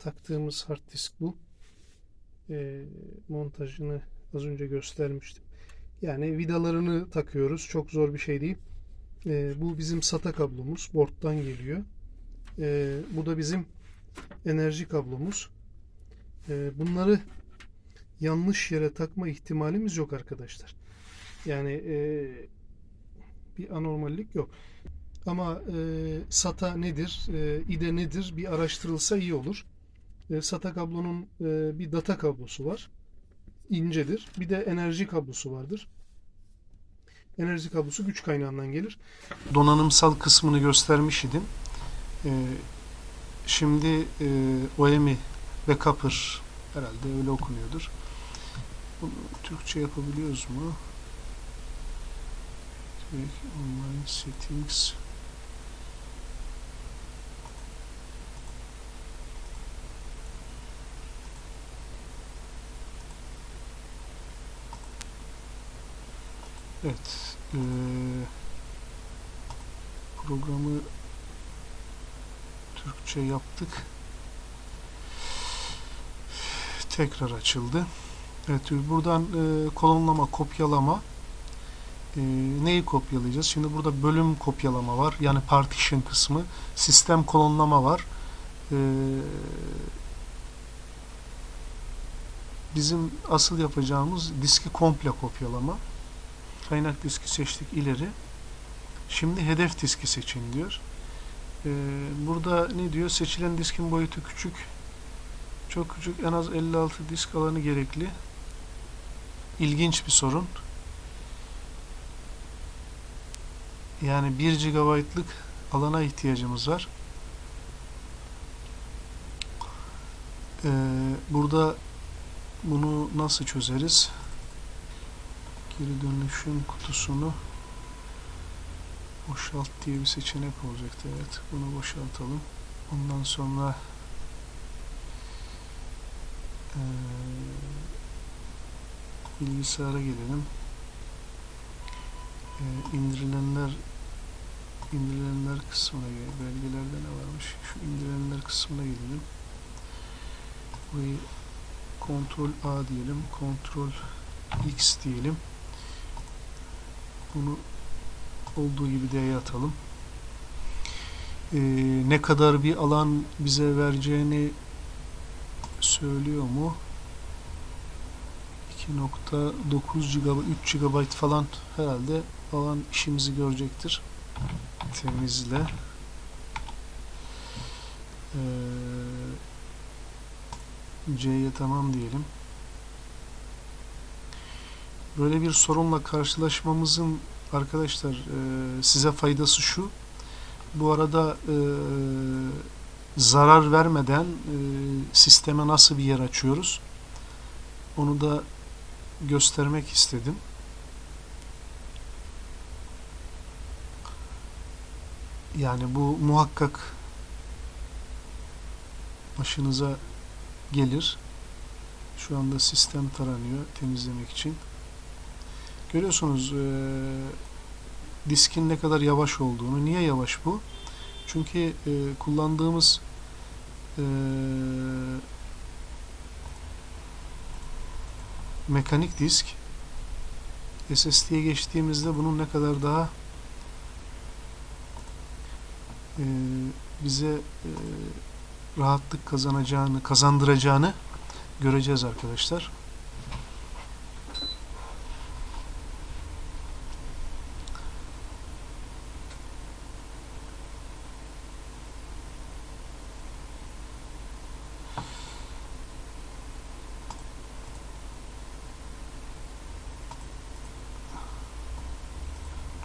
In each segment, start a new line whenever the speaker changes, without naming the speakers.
taktığımız hard disk bu. Ee, montajını az önce göstermiştim. Yani vidalarını takıyoruz. Çok zor bir şey değil. Ee, bu bizim SATA kablomuz. Board'dan geliyor. Ee, bu da bizim enerji kablomuz. Ee, bunları yanlış yere takma ihtimalimiz yok arkadaşlar. Yani e, bir anormallik yok. Ama e, SATA nedir, e, IDE nedir bir araştırılsa iyi olur. E, SATA kablonun e, bir data kablosu var. İncedir. Bir de enerji kablosu vardır. Enerji kablosu güç kaynağından gelir. Donanımsal kısmını göstermiş idim. E, şimdi e, OEMI ve Copper herhalde öyle okunuyordur. Bunu Türkçe yapabiliyoruz mu? Online settings Evet. eee, programı Türkçe yaptık. Tekrar açıldı. Evet, buradan eee, kolonlama, kopyalama. Eee, neyi kopyalayacağız? Şimdi burada bölüm kopyalama var. Yani partition kısmı. Sistem kolonlama var. Eee, bizim asıl yapacağımız diski komple kopyalama. Kaynak diski seçtik ileri. Şimdi hedef diski seçin diyor. Ee, burada ne diyor? Seçilen diskin boyutu küçük. Çok küçük. En az 56 disk alanı gerekli. İlginç bir sorun. Yani 1 GB'lık alana ihtiyacımız var. Ee, burada bunu nasıl çözeriz? Geri dönüşüm kutusunu boşalt diye bir seçenek olacaktı. Evet, bunu boşaltalım. Ondan sonra eee, bilgisayara gelelim. Eee, indirilenler indirilenler kısmına gelelim. Belgelerde ne varmış? Şu indirilenler kısmına gelelim. Burayı Ctrl A diyelim. Ctrl X diyelim. Bunu olduğu gibi D'ye atalım. Ee, ne kadar bir alan bize vereceğini söylüyor mu? 2.9 GB, 3 GB falan herhalde alan işimizi görecektir. Temizle. Ee, C'ye tamam diyelim. Böyle bir sorunla karşılaşmamızın arkadaşlar e, size faydası şu. Bu arada e, zarar vermeden e, sisteme nasıl bir yer açıyoruz? Onu da göstermek istedim. Yani bu muhakkak başınıza gelir. Şu anda sistem taranıyor temizlemek için. Görüyorsunuz e, diskin ne kadar yavaş olduğunu. Niye yavaş bu? Çünkü e, kullandığımız e, mekanik disk SSD'ye geçtiğimizde bunun ne kadar daha e, bize e, rahatlık kazanacağını, kazandıracağını göreceğiz arkadaşlar.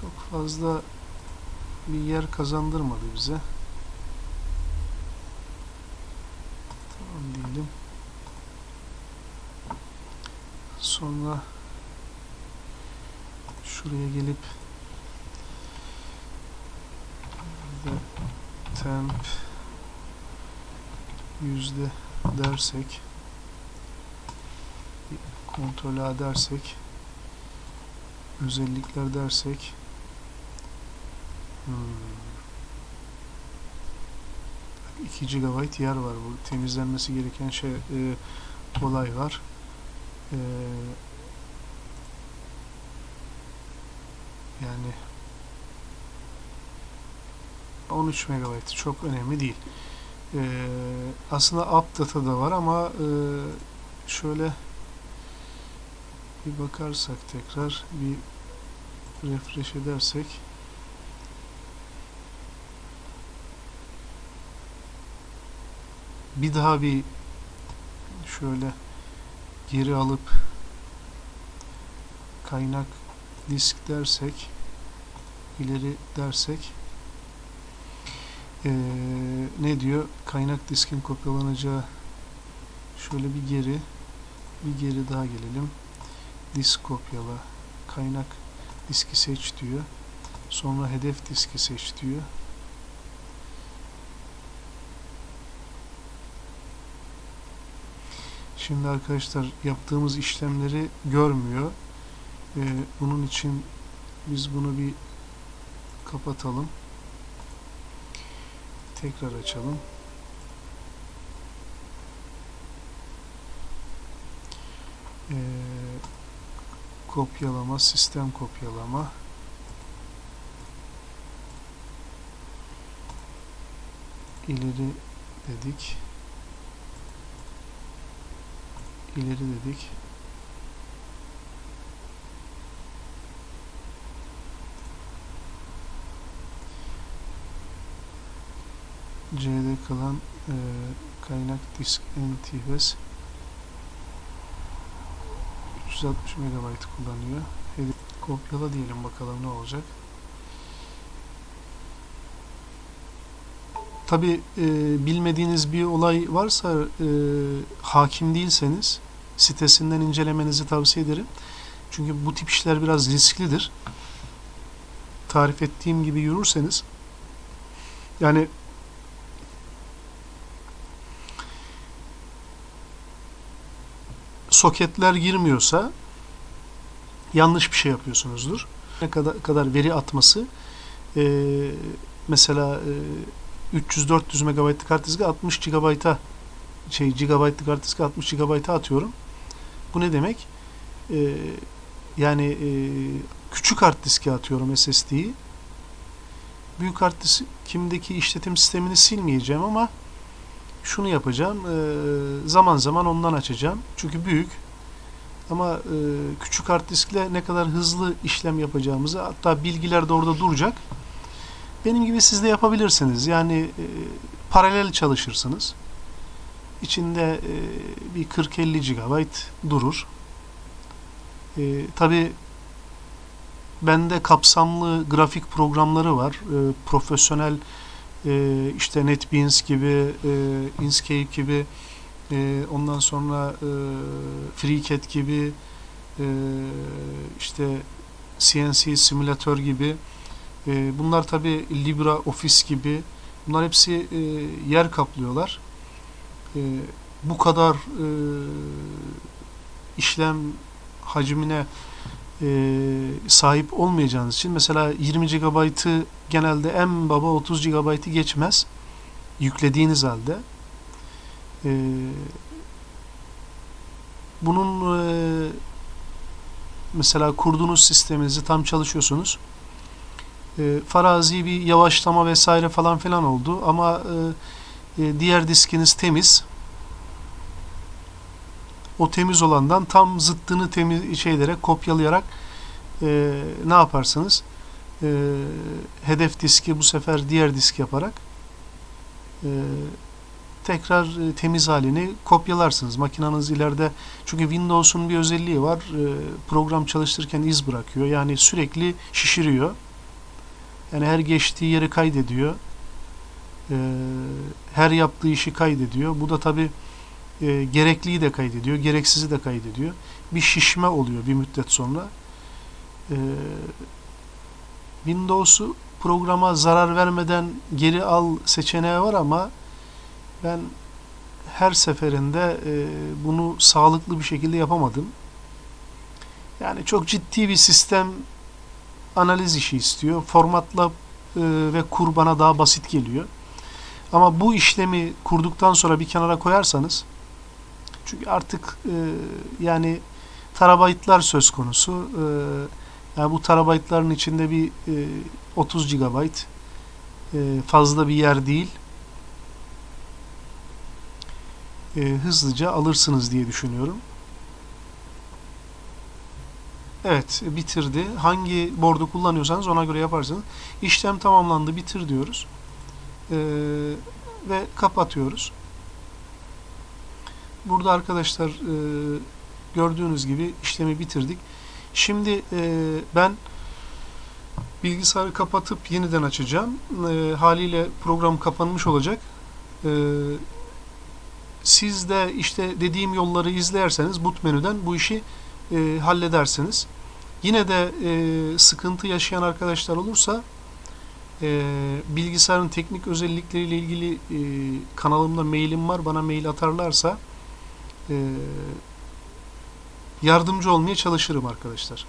Çok fazla bir yer kazandırmadı bize. Tamam diyelim. Sonra şuraya gelip temp yüzde dersek kontrol A dersek özellikler dersek hmm, 2 GB yer var. Bu temizlenmesi gereken şey e, olay var. E, yani 13 MB çok önemli değil. E, aslında app data da var ama e, şöyle bir bakarsak tekrar bir refresh edersek bir daha bir şöyle geri alıp kaynak disk dersek ileri dersek ee, ne diyor? Kaynak diskin kopyalanacağı şöyle bir geri bir geri daha gelelim. Disk kopyala kaynak diski seç diyor. Sonra hedef diski seç diyor Şimdi arkadaşlar yaptığımız işlemleri görmüyor. Ee, bunun için biz bunu bir kapatalım. Tekrar açalım. Ee, kopyalama, sistem kopyalama. ileri dedik. İleri dedik. C'de kalan e, kaynak disk NTFS 360 MB kullanıyor. Hedef kopyala diyelim bakalım ne olacak. Tabi e, bilmediğiniz bir olay varsa e, hakim değilseniz sitesinden incelemenizi tavsiye ederim. Çünkü bu tip işler biraz risklidir. Tarif ettiğim gibi yürürseniz yani soketler girmiyorsa yanlış bir şey yapıyorsunuzdur. Ne kadar, kadar veri atması e, mesela e, 300-400 MB'lık hard diske 60 GB'a şey GB'lık hard diske 60 GB'a atıyorum. Bu ne demek? Ee, yani e, küçük hard diske atıyorum SSD'yi. Büyük hard diskimdeki işletim sistemini silmeyeceğim ama şunu yapacağım. E, zaman zaman ondan açacağım. Çünkü büyük. Ama e, küçük hard diskle ne kadar hızlı işlem yapacağımızı hatta bilgiler de orada duracak. Benim gibi siz de yapabilirsiniz. Yani e, paralel çalışırsınız. İçinde e, bir 40-50 GB durur. E, Tabi bende kapsamlı grafik programları var. E, profesyonel işte NetBeans gibi, e, Inkscape gibi, ondan sonra FreeCAD gibi, işte CNC simülatör gibi. Bunlar tabi LibreOffice gibi. Bunlar hepsi yer kaplıyorlar e, bu kadar e, işlem hacmine e, sahip olmayacağınız için mesela 20 GB'ı genelde en baba 30 GB'ı geçmez yüklediğiniz halde. E, bunun e, mesela kurduğunuz sisteminizi tam çalışıyorsunuz. E, farazi bir yavaşlama vesaire falan filan oldu ama e, e, diğer diskiniz temiz. O temiz olandan tam zıttını temiz şeylere kopyalayarak e, ne yaparsınız? E, hedef diski bu sefer diğer disk yaparak e, tekrar e, temiz halini kopyalarsınız. Makinanız ileride çünkü Windows'un bir özelliği var. E, program çalıştırırken iz bırakıyor. Yani sürekli şişiriyor. Yani her geçtiği yeri kaydediyor e, her yaptığı işi kaydediyor. Bu da tabi e, gerekliyi de kaydediyor, gereksizi de kaydediyor. Bir şişme oluyor bir müddet sonra. E, Windows'u programa zarar vermeden geri al seçeneği var ama ben her seferinde e, bunu sağlıklı bir şekilde yapamadım. Yani çok ciddi bir sistem analiz işi istiyor. Formatla e, ve kur bana daha basit geliyor.
Ama bu işlemi kurduktan sonra bir kenara koyarsanız çünkü artık e, yani terabaytlar söz konusu. E, yani bu terabaytların içinde bir e, 30 GB e, fazla bir yer değil. E, hızlıca alırsınız diye düşünüyorum. Evet, bitirdi. Hangi board'u kullanıyorsanız ona göre yaparsınız. İşlem tamamlandı, bitir diyoruz. Ee, ve kapatıyoruz. Burada arkadaşlar e, gördüğünüz gibi işlemi bitirdik. Şimdi e, ben bilgisayarı kapatıp yeniden açacağım. E, haliyle program kapanmış olacak. E, siz de işte dediğim yolları izlerseniz boot menüden bu işi e, halledersiniz. Yine de e, sıkıntı yaşayan arkadaşlar olursa e, bilgisayarın teknik özellikleriyle ilgili e, kanalımda mailim var. Bana mail atarlarsa e, yardımcı olmaya çalışırım arkadaşlar.